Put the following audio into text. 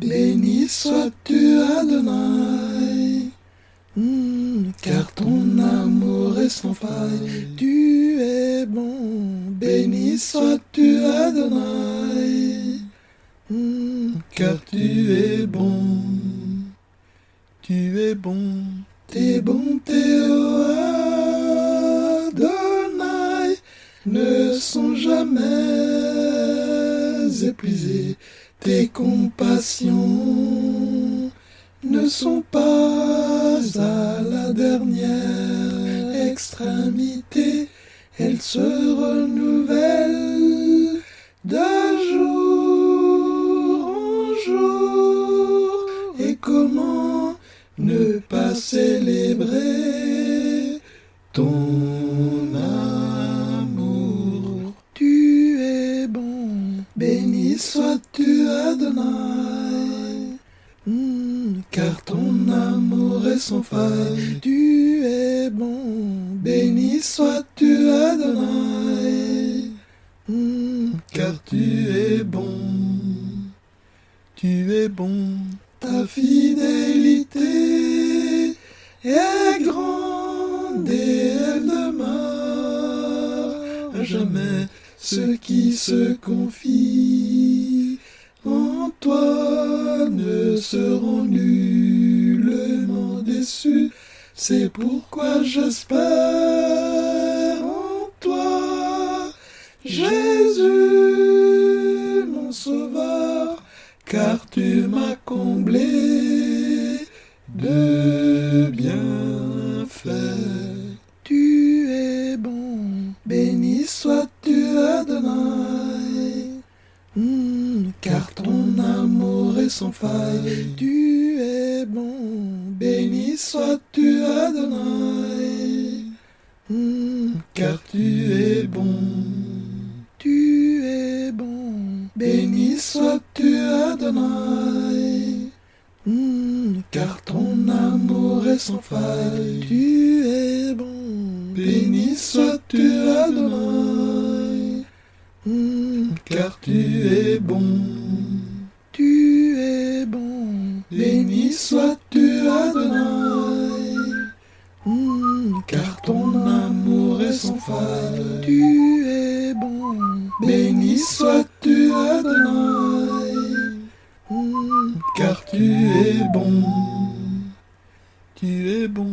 Béni sois-tu Adonai, Hmm, car ton amour est sans faille. Tu es bon, béni sois-tu Adonai, Hmm, car tu es bon. Tu es bon, tes bontés, ô Adonai, ne sont jamais épuisées. Tes compassions ne sont pas à la dernière extrémité. Elles se renouvellent de jour en jour. Et comment ne pas célébrer ton sois-tu Adonai, Hmm, car ton amour est sans faille. Tu es bon, béni sois-tu Adonai, Hmm, car tu es bon. Tu es bon, ta fidélité est grande et elle demeure à jamais. Ceux qui se confient en toi ne seront nullement déçus. C'est pourquoi j'espère en toi, Jésus, mon sauveur car tu m'as comblé de bienfaits. Tu es bon, béni sois-tu Adonai, est sans faille. Tu es bon, béni sois-tu Adonai, Hmm, car tu es bon. Tu es bon, béni sois-tu Adonai, Hmm, car ton amour est sans faille. Tu es bon, béni sois-tu Adonai, Hmm, car tu es bon. Béni sois-tu Adonai, Hmm, car ton amour est sans faille. Tu es bon, béni sois-tu Adonai, Hmm, car tu es bon. Tu es bon.